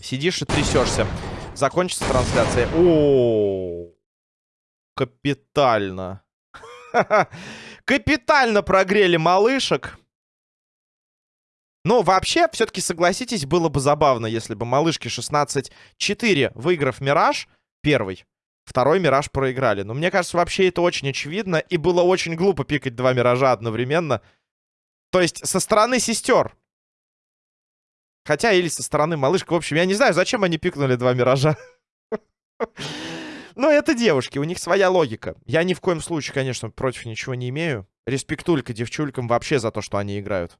Сидишь и трясешься. Закончится трансляция. О, капитально. Капитально прогрели малышек. Ну, вообще, все-таки, согласитесь, было бы забавно, если бы малышки 16-4, выиграв Мираж, первый, второй Мираж проиграли. Но мне кажется, вообще это очень очевидно, и было очень глупо пикать два Миража одновременно. То есть, со стороны сестер. Хотя, или со стороны малышка. В общем, я не знаю, зачем они пикнули два Миража. Но это девушки, у них своя логика. Я ни в коем случае, конечно, против ничего не имею. Респектулька девчулькам вообще за то, что они играют.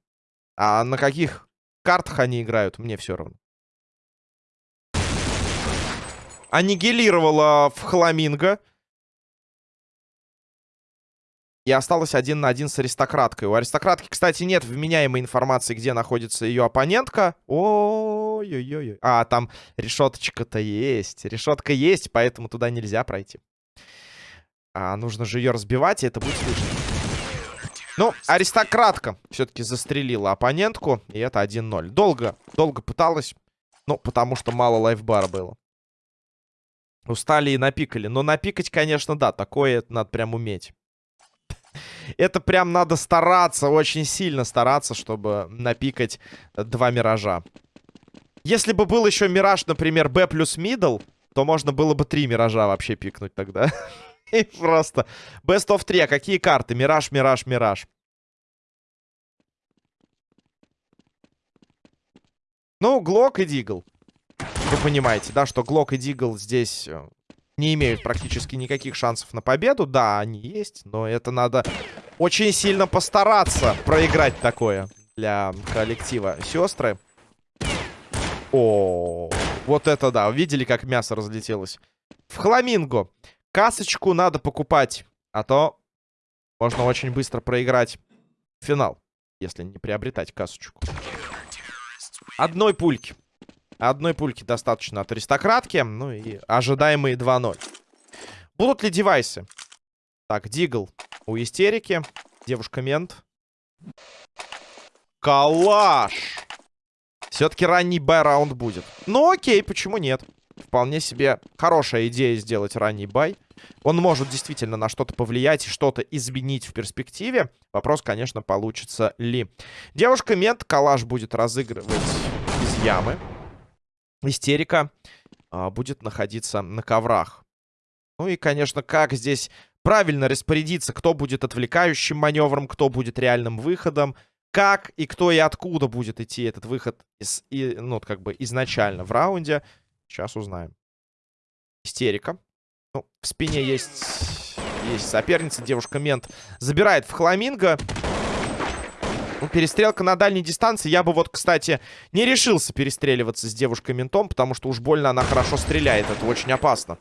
А на каких картах они играют, мне все равно. Аннигилировала в Хламинго. И осталось один на один с аристократкой. У аристократки, кстати, нет вменяемой информации, где находится ее оппонентка. Ой-ой-ой. А, там решеточка-то есть. Решетка есть, поэтому туда нельзя пройти. А нужно же ее разбивать, и это будет слышно. Ну, аристократка все-таки застрелила оппонентку. И это 1-0. Долго, долго пыталась. Ну, потому что мало лайфбара было. Устали и напикали. Но напикать, конечно, да. Такое надо прям уметь. Это прям надо стараться, очень сильно стараться, чтобы напикать два миража. Если бы был еще мираж, например, B плюс мидл, то можно было бы три миража вообще пикнуть тогда. И просто. Best of 3. А какие карты? Мираж, Мираж, Мираж. Ну, Глок и Дигл. Вы понимаете, да, что Глок и Дигл здесь э, не имеют практически никаких шансов на победу. Да, они есть, но это надо очень сильно постараться проиграть такое для коллектива сестры. О, вот это да. Видели, как мясо разлетелось? В Хламинго. Касочку надо покупать, а то можно очень быстро проиграть финал, если не приобретать касочку. Одной пульки. Одной пульки достаточно от аристократки. Ну и ожидаемые 2-0. Будут ли девайсы? Так, Deagle у истерики. Девушка-мент. Калаш! Все-таки ранний buy-раунд будет. Ну окей, почему нет? Вполне себе хорошая идея сделать ранний buy. Он может действительно на что-то повлиять и что-то изменить в перспективе. Вопрос, конечно, получится ли. Девушка-мент калаш будет разыгрывать из ямы. Истерика а, будет находиться на коврах. Ну и, конечно, как здесь правильно распорядиться, кто будет отвлекающим маневром, кто будет реальным выходом, как и кто и откуда будет идти этот выход, из, и, ну, как бы изначально в раунде. Сейчас узнаем. Истерика. Ну, в спине есть, есть соперница, девушка-мент. Забирает в Хламинго. Перестрелка на дальней дистанции. Я бы вот, кстати, не решился перестреливаться с девушкой-ментом, потому что уж больно она хорошо стреляет. Это очень опасно.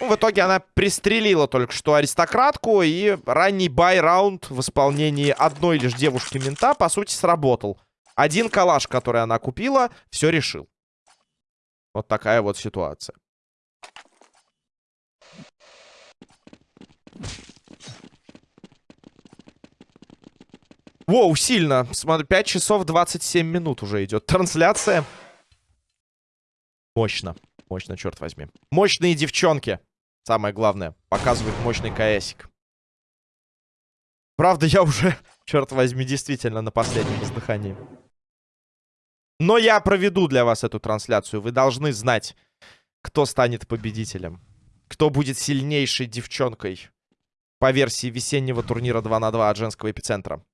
Ну, в итоге она пристрелила только что аристократку. И ранний бай-раунд в исполнении одной лишь девушки-мента, по сути, сработал. Один калаш, который она купила, все решил. Вот такая вот ситуация. Воу, сильно. Смотри, 5 часов 27 минут уже идет трансляция. Мощно. Мощно, черт возьми. Мощные девчонки. Самое главное. Показывают мощный КСик. Правда, я уже, черт возьми, действительно на последнем издыхании. Но я проведу для вас эту трансляцию. Вы должны знать, кто станет победителем. Кто будет сильнейшей девчонкой по версии весеннего турнира 2 на 2 от женского эпицентра.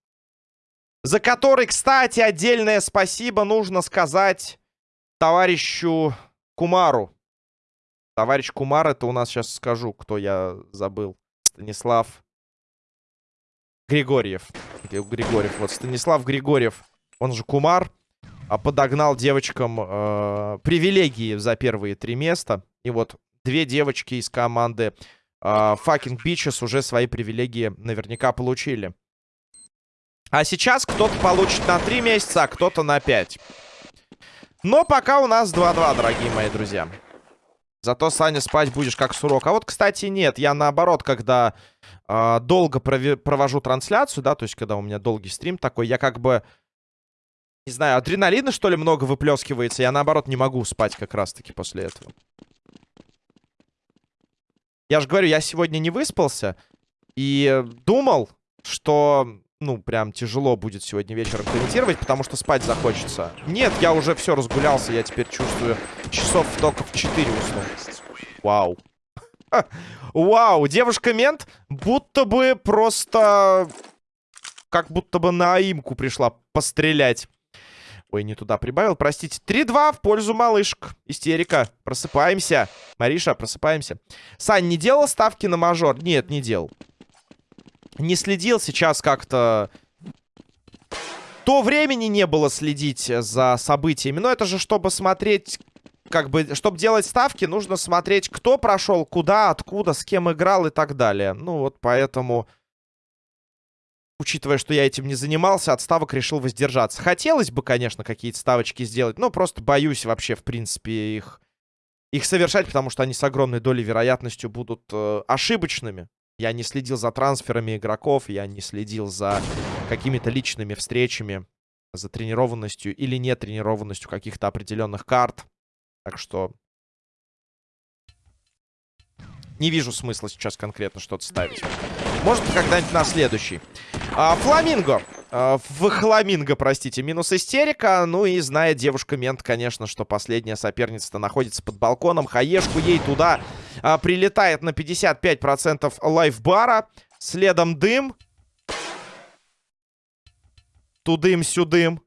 За который, кстати, отдельное спасибо нужно сказать товарищу Кумару. Товарищ Кумар, это у нас сейчас скажу, кто я забыл. Станислав Григорьев. Григорьев. Вот Станислав Григорьев, он же Кумар, а подогнал девочкам э, привилегии за первые три места. И вот две девочки из команды э, Fucking Bitches уже свои привилегии наверняка получили. А сейчас кто-то получит на 3 месяца, а кто-то на 5. Но пока у нас 2-2, дорогие мои друзья. Зато, Саня, спать будешь как сурок. А вот, кстати, нет. Я наоборот, когда э, долго провожу трансляцию, да, то есть когда у меня долгий стрим такой, я как бы, не знаю, адреналина, что ли, много выплескивается. Я, наоборот, не могу спать как раз-таки после этого. Я же говорю, я сегодня не выспался и думал, что ну, прям тяжело будет сегодня вечером комментировать, потому что спать захочется. Нет, я уже все разгулялся, я теперь чувствую часов только в 4 усну. Вау. Вау, девушка-мент будто бы просто... Как будто бы на имку пришла пострелять. Ой, не туда прибавил, простите. 3-2 в пользу малышек. Истерика. Просыпаемся. Мариша, просыпаемся. Сань, не делал ставки на мажор? Нет, не делал не следил сейчас как-то... То времени не было следить за событиями. Но это же, чтобы смотреть... Как бы, чтобы делать ставки, нужно смотреть, кто прошел, куда, откуда, с кем играл и так далее. Ну вот поэтому... Учитывая, что я этим не занимался, от ставок решил воздержаться. Хотелось бы, конечно, какие-то ставочки сделать, но просто боюсь вообще, в принципе, их, их совершать, потому что они с огромной долей вероятностью будут э, ошибочными. Я не следил за трансферами игроков, я не следил за какими-то личными встречами, за тренированностью или нетренированностью каких-то определенных карт. Так что не вижу смысла сейчас конкретно что-то ставить. Может, когда-нибудь на следующий. А, Фламинго. А, в Хламинго, простите, минус истерика. Ну и знает девушка-мент, конечно, что последняя соперница-то находится под балконом. Хаешку ей туда а, прилетает на 55% лайфбара. Следом дым. Тудым-сюдым.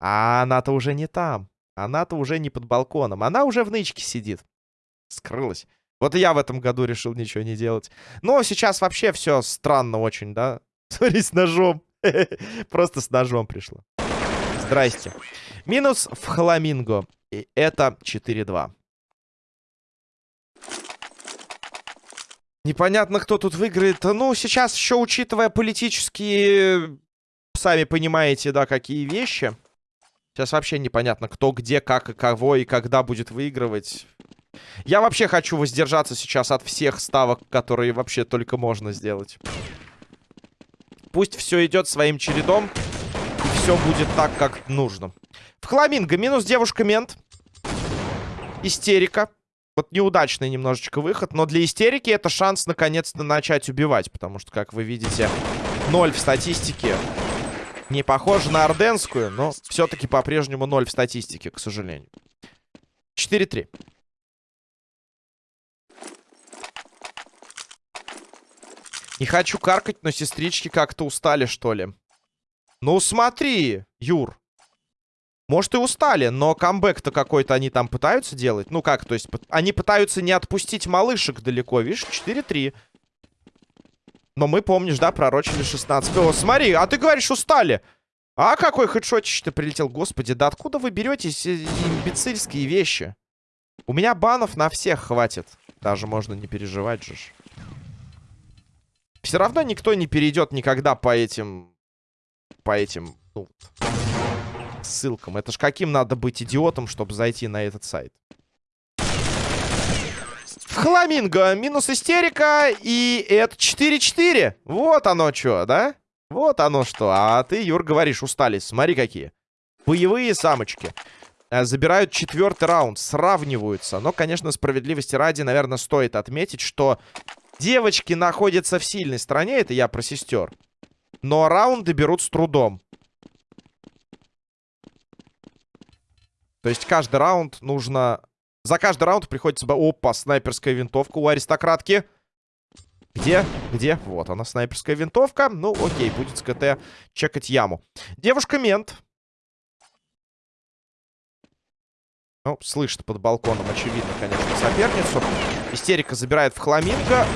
А она-то уже не там. Она-то уже не под балконом. Она уже в нычке сидит. Скрылась. Вот я в этом году решил ничего не делать. Но сейчас вообще все странно очень, да? Смотри, с ножом. Просто с ножом пришло. Здрасте. Минус в Хламинго. И это 4-2. Непонятно, кто тут выиграет. Ну, сейчас еще, учитывая политические, сами понимаете, да, какие вещи. Сейчас вообще непонятно, кто, где, как и кого и когда будет выигрывать. Я вообще хочу воздержаться сейчас от всех ставок, которые вообще только можно сделать. Пусть все идет своим чередом. И все будет так, как нужно. В Хламинго минус девушка-мент. Истерика. Вот неудачный немножечко выход. Но для истерики это шанс наконец-то начать убивать. Потому что, как вы видите, ноль в статистике. Не похоже на орденскую, но все-таки по-прежнему ноль в статистике, к сожалению. 4-3. Не хочу каркать, но сестрички как-то устали, что ли. Ну, смотри, Юр. Может, и устали, но камбэк-то какой-то они там пытаются делать. Ну как, то есть они пытаются не отпустить малышек далеко. Видишь, 4-3. Но мы, помнишь, да, пророчили 16. О, смотри, а ты говоришь, устали. А какой хедшотич-то прилетел? Господи, да откуда вы берете имбецильские вещи? У меня банов на всех хватит. Даже можно не переживать же. Все равно никто не перейдет никогда по этим... По этим... Ну, ссылкам. Это ж каким надо быть идиотом, чтобы зайти на этот сайт? Хламинго. Минус истерика. И это 4-4. Вот оно что, да? Вот оно что. А ты, Юр, говоришь, устали. Смотри какие. Боевые самочки. Э, забирают четвертый раунд. Сравниваются. Но, конечно, справедливости ради, наверное, стоит отметить, что Девочки находятся в сильной стороне, это я про сестер. Но раунды берут с трудом. То есть каждый раунд нужно... За каждый раунд приходится... Опа, снайперская винтовка у аристократки. Где? Где? Вот она, снайперская винтовка. Ну, окей, будет с КТ чекать яму. Девушка-мент. Ну, слышит под балконом, очевидно, конечно, соперницу. Истерика забирает в хламинго.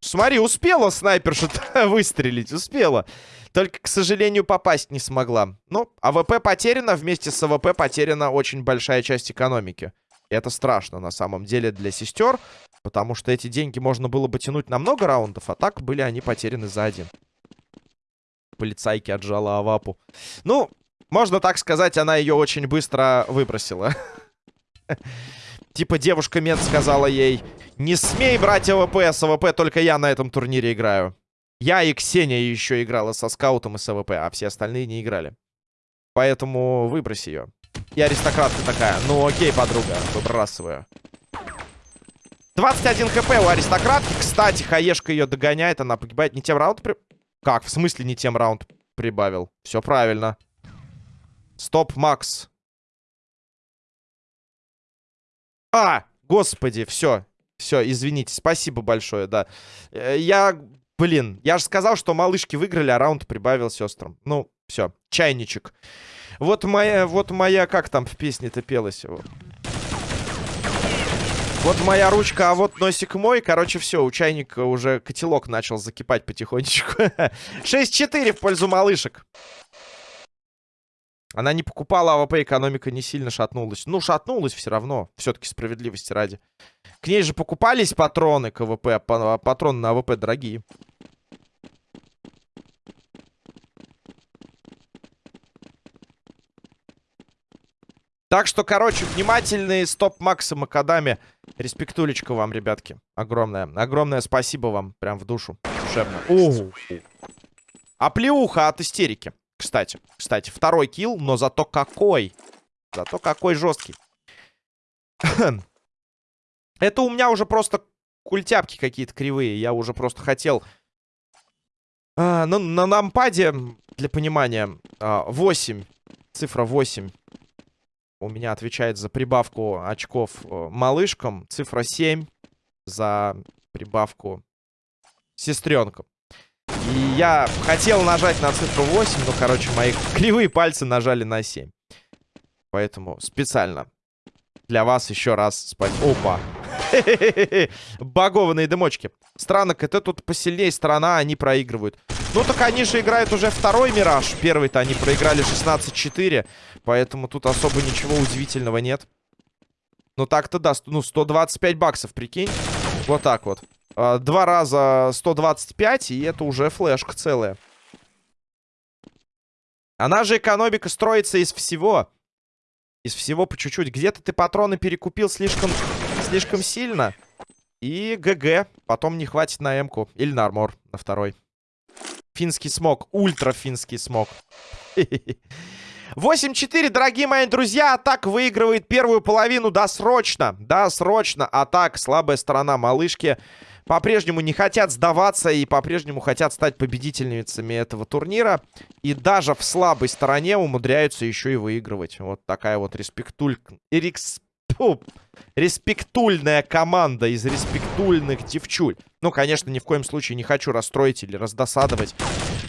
Смотри, успела снайперша выстрелить, успела. Только, к сожалению, попасть не смогла. Ну, АВП потеряна, вместе с АВП потеряна очень большая часть экономики. И это страшно, на самом деле, для сестер. Потому что эти деньги можно было бы тянуть на много раундов, а так были они потеряны за один. Полицайки отжала Авапу. Ну, можно так сказать, она ее очень быстро выбросила. Типа девушка мент сказала ей, не смей брать АВП, с АВП только я на этом турнире играю. Я и Ксения еще играла со скаутом и с АВП, а все остальные не играли. Поэтому выбрось ее. И аристократка такая, ну окей, подруга, выбрасываю. 21 хп у аристократки. Кстати, хаешка ее догоняет, она погибает. Не тем раунд при... Как? В смысле не тем раунд прибавил? Все правильно. Стоп, Макс. А, господи, все. Все, извините, спасибо большое, да. Э, я, блин, я же сказал, что малышки выиграли, а раунд прибавил сестрам. Ну, все, чайничек. Вот моя, вот моя, как там в песне-то пелось? Вот моя ручка, а вот носик мой. Короче, все, у чайника уже котелок начал закипать потихонечку. 6-4 в пользу малышек. Она не покупала АВП, экономика не сильно шатнулась. Ну, шатнулась все равно. Все-таки справедливости ради. К ней же покупались патроны к АВП. А патроны на АВП дорогие. Так что, короче, внимательные стоп Макса Макадами. Респектулечка вам, ребятки. Огромное. Огромное спасибо вам. Прям в душу. Душевно. Оу. А плеуха от истерики. Кстати. Кстати, второй килл, но зато какой. Зато какой жесткий. Это у меня уже просто культяпки какие-то кривые. Я уже просто хотел... А, на, на нампаде, для понимания, а, 8. Цифра 8 у меня отвечает за прибавку очков э, малышкам. Цифра 7 за прибавку сестренкам. И я хотел нажать на цифру 8, но, короче, мои кривые пальцы нажали на 7. Поэтому специально для вас еще раз спать. Опа! Багованные дымочки. Странно, это тут посильнее страна, они проигрывают. Ну так они же играют уже второй Мираж. Первый-то они проиграли 16-4. Поэтому тут особо ничего удивительного нет. Ну так-то да, ну 125 баксов, прикинь. Вот так вот. А, два раза 125, и это уже флешка целая. Она же экономика строится из всего. Из всего по чуть-чуть. Где-то ты патроны перекупил слишком, слишком сильно. И ГГ. Потом не хватит на М-ку. Или на армор, на второй. Финский смог. Ультра финский смог. 8-4, дорогие мои друзья. Атак выигрывает первую половину досрочно. Досрочно. Атак, слабая сторона малышки. По-прежнему не хотят сдаваться и по-прежнему хотят стать победительницами этого турнира. И даже в слабой стороне умудряются еще и выигрывать. Вот такая вот респектуль... Фу, респектульная команда из респектульных девчуль. Ну, конечно, ни в коем случае не хочу расстроить или раздосадовать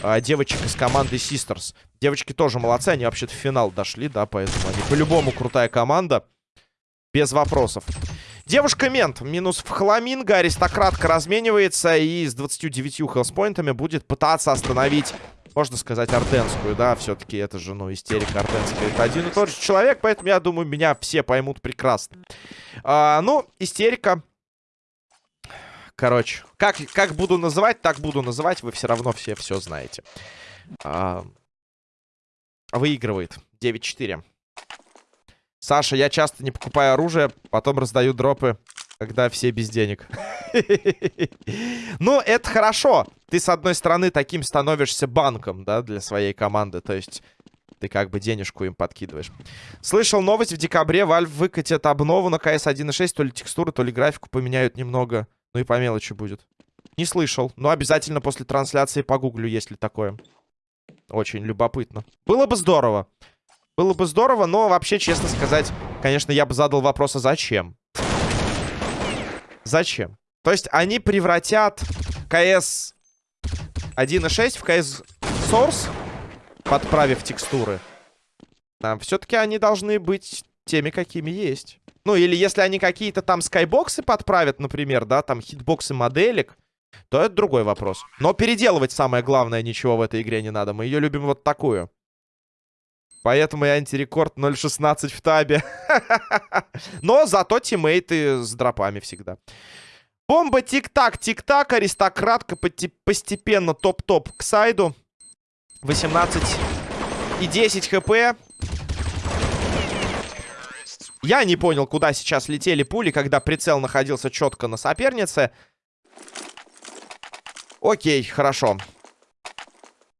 а, девочек из команды Sisters. Девочки тоже молодцы, они вообще-то в финал дошли, да, поэтому они по-любому крутая команда. Без вопросов. Девушка-мент. Минус в хламинго. Аристократка разменивается и с 29 хелспоинтами будет пытаться остановить можно сказать, артенскую, да, все-таки это же, ну, истерика артенская. Это один и тот же человек, поэтому, я думаю, меня все поймут прекрасно. А, ну, истерика. Короче, как, как буду называть, так буду называть, вы все равно все все знаете. А, выигрывает 9-4. Саша, я часто не покупаю оружие, потом раздаю дропы когда все без денег. Ну, это хорошо. Ты, с одной стороны, таким становишься банком, да, для своей команды. То есть ты как бы денежку им подкидываешь. Слышал новость, в декабре Valve выкатит обнову на CS 1.6. То ли текстуры, то ли графику поменяют немного. Ну и по мелочи будет. Не слышал. Но обязательно после трансляции погуглю, если такое. Очень любопытно. Было бы здорово. Было бы здорово, но вообще, честно сказать, конечно, я бы задал вопрос, а зачем? Зачем? То есть они превратят CS 1.6 в CS Source, подправив текстуры. А, Все-таки они должны быть теми, какими есть. Ну, или если они какие-то там скайбоксы подправят, например, да, там хитбоксы моделек, то это другой вопрос. Но переделывать самое главное ничего в этой игре не надо. Мы ее любим вот такую. Поэтому и антирекорд 0.16 в табе. Но зато тиммейты с дропами всегда. Бомба тик-так, тик-так. Аристократка постепенно топ-топ к сайду. 18 и 10 хп. Я не понял, куда сейчас летели пули, когда прицел находился четко на сопернице. Окей, хорошо.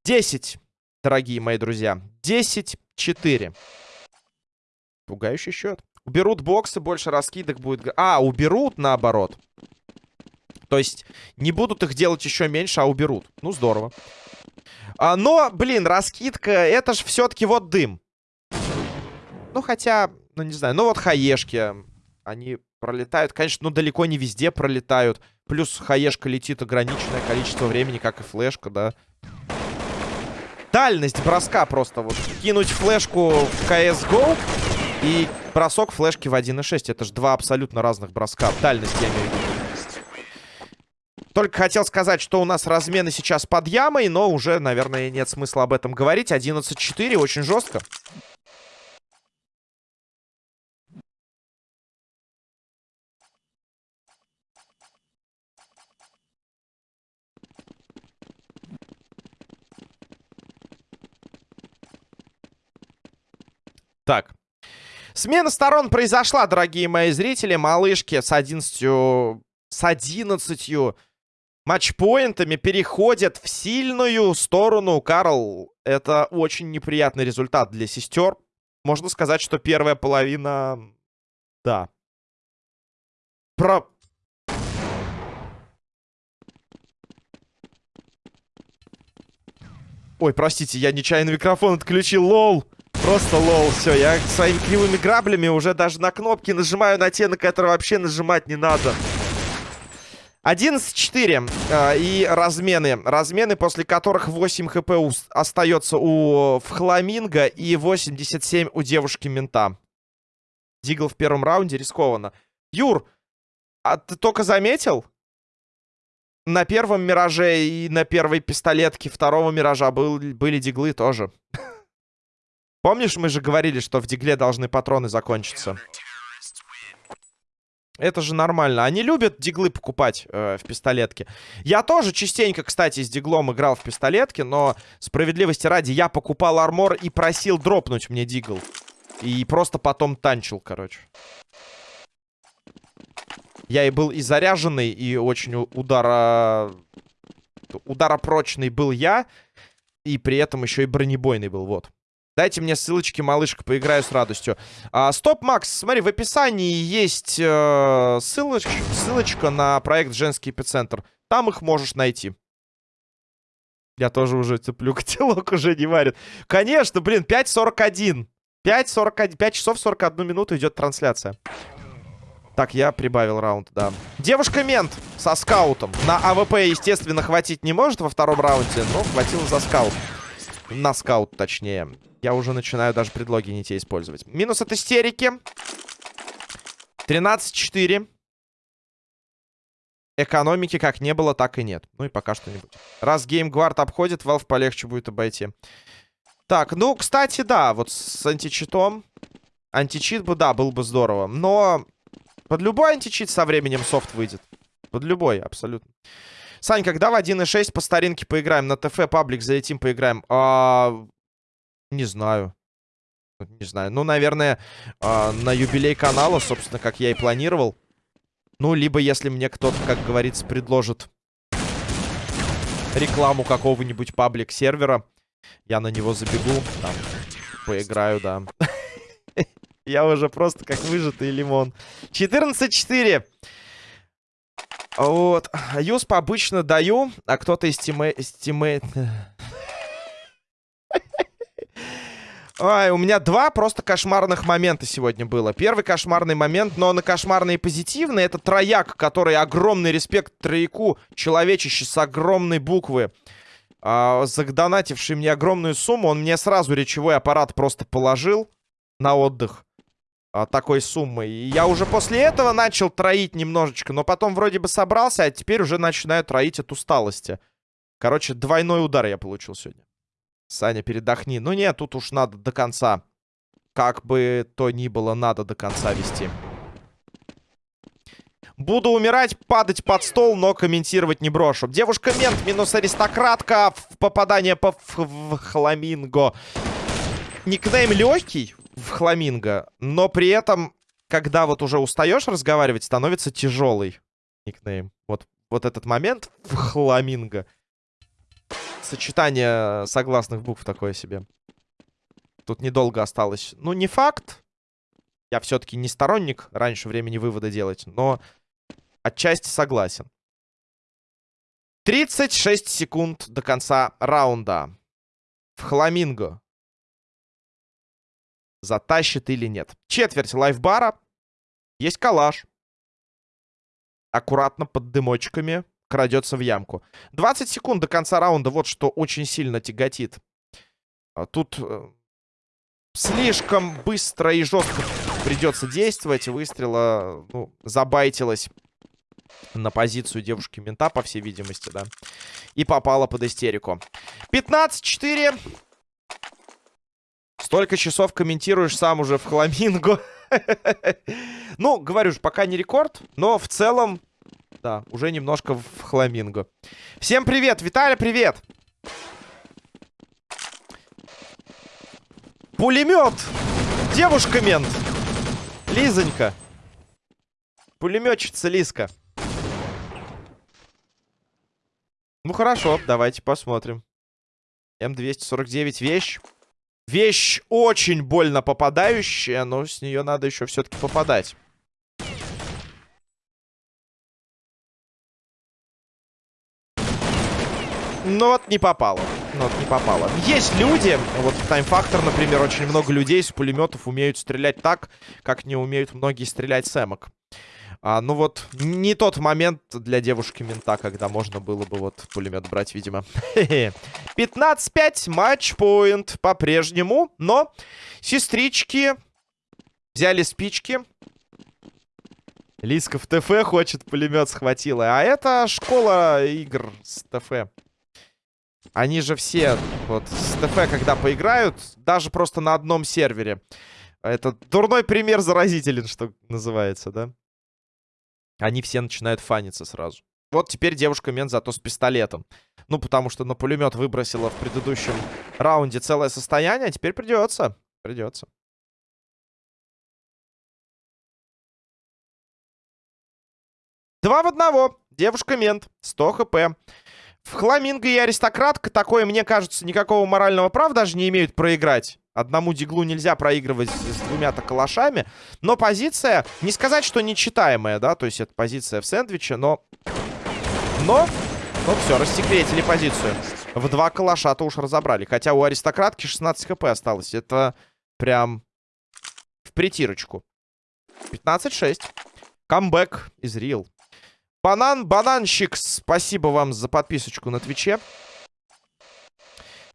10, дорогие мои друзья. 10-4. Пугающий счет. Уберут боксы, больше раскидок будет... А, уберут наоборот. То есть не будут их делать еще меньше, а уберут. Ну, здорово. А, но, блин, раскидка, это же все-таки вот дым. Ну, хотя, ну, не знаю. Ну, вот хаешки, они пролетают. Конечно, ну, далеко не везде пролетают. Плюс хаешка летит ограниченное количество времени, как и флешка, да. Дальность броска просто вот. Кинуть флешку в CSGO и бросок флешки в 1.6. Это же два абсолютно разных броска. Дальность, я имею в виду. Только хотел сказать, что у нас размены сейчас под ямой, но уже, наверное, нет смысла об этом говорить. 11-4, очень жестко. Так. Смена сторон произошла, дорогие мои зрители. Малышки с 11... С 11 матчпоинтами переходят в сильную сторону. Карл, это очень неприятный результат для сестер. Можно сказать, что первая половина... Да. Про... Ой, простите, я нечаянно микрофон отключил, лол. Просто лол, все, я своими кривыми граблями уже даже на кнопки нажимаю на те, на которые вообще нажимать не надо. 11-4 э, и размены. Размены, после которых 8 хп остается у Фхламинга и 87 у девушки-мента. Дигл в первом раунде рискованно. Юр, а ты только заметил? На первом Мираже и на первой пистолетке второго Миража был, были диглы тоже. Помнишь, мы же говорили, что в дигле должны патроны закончиться? Это же нормально. Они любят диглы покупать э, в пистолетке. Я тоже частенько, кстати, с диглом играл в пистолетке, но справедливости ради я покупал армор и просил дропнуть мне дигл. И просто потом танчил, короче. Я и был и заряженный, и очень удара... Ударопрочный был я. И при этом еще и бронебойный был, вот. Дайте мне ссылочки, малышка, поиграю с радостью. А, стоп, Макс, смотри, в описании есть э, ссылочка, ссылочка на проект «Женский эпицентр». Там их можешь найти. Я тоже уже цеплю, котелок уже не варит. Конечно, блин, 5.41. 5.41, 5 часов 41 минуту идет трансляция. Так, я прибавил раунд, да. Девушка-мент со скаутом. На АВП, естественно, хватить не может во втором раунде, но хватило за скаут. На скаут, точнее. Я уже начинаю даже предлоги не те использовать. Минус от истерики. 13-4. Экономики как не было, так и нет. Ну и пока что не будет. Раз GameGuard обходит, Valve полегче будет обойти. Так, ну, кстати, да, вот с античитом. Античит бы, да, был бы здорово. Но под любой античит со временем софт выйдет. Под любой, абсолютно. Сань, когда в 1.6 по старинке поиграем? На ТФ паблик залетим, поиграем. А, не знаю. Не знаю. Ну, наверное, э, на юбилей канала, собственно, как я и планировал. Ну, либо если мне кто-то, как говорится, предложит рекламу какого-нибудь паблик-сервера, я на него забегу, там, поиграю, да. Я уже просто как выжатый лимон. 14-4. Вот. USP обычно даю, а кто-то из тиммейт... Ай, у меня два просто кошмарных момента сегодня было. Первый кошмарный момент, но на кошмарный и позитивный, это трояк, который огромный респект трояку, человечище с огромной буквы, а, задонативший мне огромную сумму, он мне сразу речевой аппарат просто положил на отдых а, такой суммы. И я уже после этого начал троить немножечко, но потом вроде бы собрался, а теперь уже начинаю троить от усталости. Короче, двойной удар я получил сегодня. Саня, передохни. Ну нет, тут уж надо до конца. Как бы то ни было, надо до конца вести. Буду умирать, падать под стол, но комментировать не брошу. Девушка-мент минус аристократка. Попадание по в хламинго. Никнейм легкий в хламинго, но при этом когда вот уже устаешь разговаривать, становится тяжелый никнейм. Вот, вот этот момент в хламинго. Сочетание согласных букв такое себе. Тут недолго осталось. Ну, не факт. Я все-таки не сторонник раньше времени вывода делать, но отчасти согласен. 36 секунд до конца раунда. В Хламинго. Затащит или нет. Четверть лайфбара. Есть калаш. Аккуратно под дымочками крадется в ямку. 20 секунд до конца раунда. Вот что очень сильно тяготит. А тут э, слишком быстро и жестко придется действовать. Выстрела ну, забайтилась на позицию девушки-мента, по всей видимости, да. И попала под истерику. 15-4. Столько часов комментируешь сам уже в хламинго. Ну, говорю же, пока не рекорд, но в целом, да, уже немножко в хламинго. Всем привет! Виталий, привет! Пулемет! Девушка-мент! Лизонька! Пулеметчица Лизка. Ну хорошо, давайте посмотрим. М249 вещь. Вещь очень больно попадающая, но с нее надо еще все-таки попадать. Ну вот не попало. Ну вот не попало. Есть люди, вот в Time Factor, например, очень много людей с пулеметов умеют стрелять так, как не умеют многие стрелять с эмок. А, ну вот, не тот момент для девушки-мента, когда можно было бы вот пулемет брать, видимо. 15-5, матчпоинт по-прежнему, но сестрички взяли спички. Лиска в ТФ хочет, пулемет схватила. А это школа игр с ТФ. Они же все вот с ТФ, когда поиграют, даже просто на одном сервере. Это дурной пример заразителен, что называется, да? они все начинают фаниться сразу. Вот теперь девушка-мент зато с пистолетом. Ну, потому что на пулемет выбросила в предыдущем раунде целое состояние, а теперь придется. Придется. Два в одного. Девушка-мент. 100 хп. В Хламинго и Аристократка такое, мне кажется, никакого морального права даже не имеют проиграть. Одному диглу нельзя проигрывать с двумя-то калашами. Но позиция, не сказать, что нечитаемая, да, то есть это позиция в сэндвиче, но... Но... Ну все, рассекретили позицию. В два калаша-то уж разобрали. Хотя у аристократки 16 хп осталось. Это прям в притирочку. 15-6. Камбэк из Рил. Банан, бананщик, спасибо вам за подписочку на Твиче.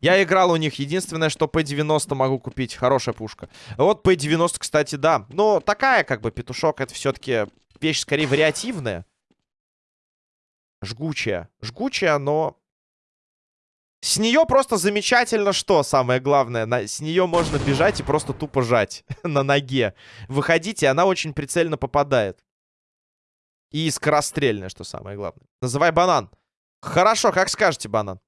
Я играл у них. Единственное, что P90 могу купить. Хорошая пушка. Вот P90, кстати, да. Но такая, как бы, петушок, это все-таки вещь скорее вариативная. Жгучая. Жгучая, но... С нее просто замечательно что, самое главное. На... С нее можно бежать и просто тупо жать на ноге. Выходите, она очень прицельно попадает. И скорострельная, что самое главное. Называй банан. Хорошо, как скажете, банан.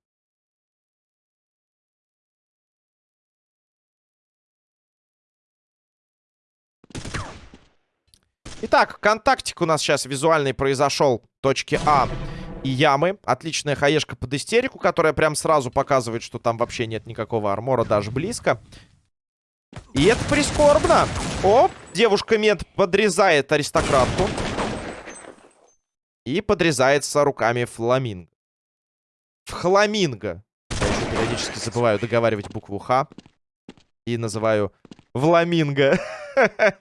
Итак, контактик у нас сейчас визуальный произошел. Точки А и ямы. Отличная хаешка под истерику, которая прям сразу показывает, что там вообще нет никакого армора, даже близко. И это прискорбно. Оп, девушка-мент подрезает аристократку. И подрезается руками фламинго. Фламинго. Я еще периодически забываю договаривать букву Ф. И называю Вламинго.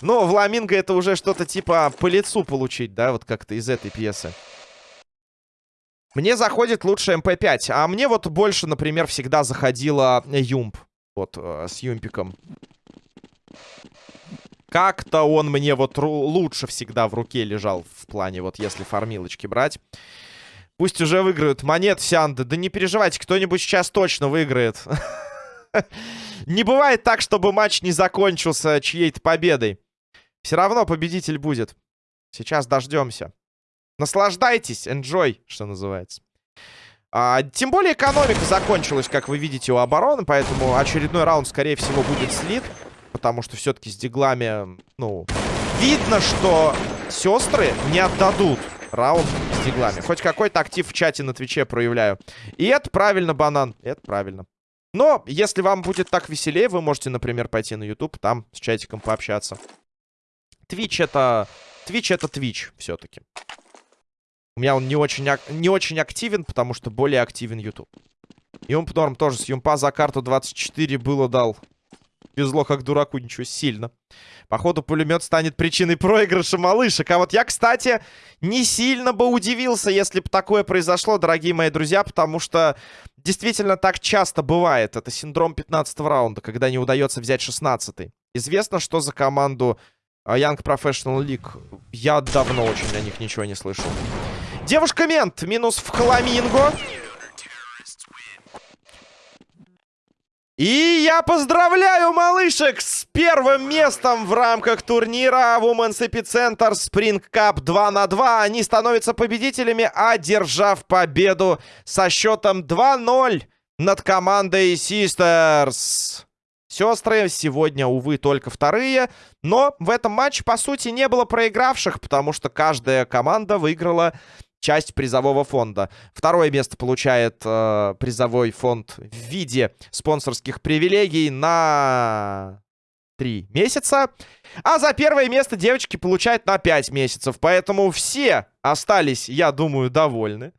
Ну, Вламинго это уже что-то типа по лицу получить, да, вот как-то из этой пьесы. Мне заходит лучше МП5, а мне вот больше, например, всегда заходила UMP. Вот, э, с Юмпиком. Как-то он мне вот лучше всегда в руке лежал в плане, вот если фармилочки брать. Пусть уже выиграют монет Сянды. Да не переживайте, кто-нибудь сейчас точно выиграет. Не бывает так, чтобы матч не закончился чьей-то победой. Все равно победитель будет. Сейчас дождемся. Наслаждайтесь, enjoy, что называется. А, тем более экономика закончилась, как вы видите, у обороны, поэтому очередной раунд, скорее всего, будет слит. Потому что все-таки с диглами, ну, видно, что сестры не отдадут раунд с диглами. Хоть какой-то актив в чате на Твиче проявляю. И это правильно, банан. Это правильно. Но, если вам будет так веселее, вы можете, например, пойти на YouTube, там с чатиком пообщаться. Twitch это... Twitch это Twitch все-таки. У меня он не очень, не очень активен, потому что более активен YouTube. Юмп тоже с Юмпа за карту 24 было дал. Везло как дураку, ничего, сильно. Походу, пулемет станет причиной проигрыша малышек. А вот я, кстати, не сильно бы удивился, если бы такое произошло, дорогие мои друзья, потому что действительно так часто бывает. Это синдром 15 раунда, когда не удается взять 16 -й. Известно, что за команду а, Young Professional League. Я давно очень о них ничего не слышал. Девушка-мент, минус в Хламинго. И я поздравляю малышек с первым местом в рамках турнира Women's Epicenter Spring Cup 2 на 2. Они становятся победителями, одержав победу со счетом 2-0 над командой Sisters. Сестры сегодня, увы, только вторые. Но в этом матче, по сути, не было проигравших, потому что каждая команда выиграла часть призового фонда. Второе место получает э, призовой фонд в виде спонсорских привилегий на три месяца. А за первое место девочки получают на 5 месяцев. Поэтому все остались, я думаю, довольны.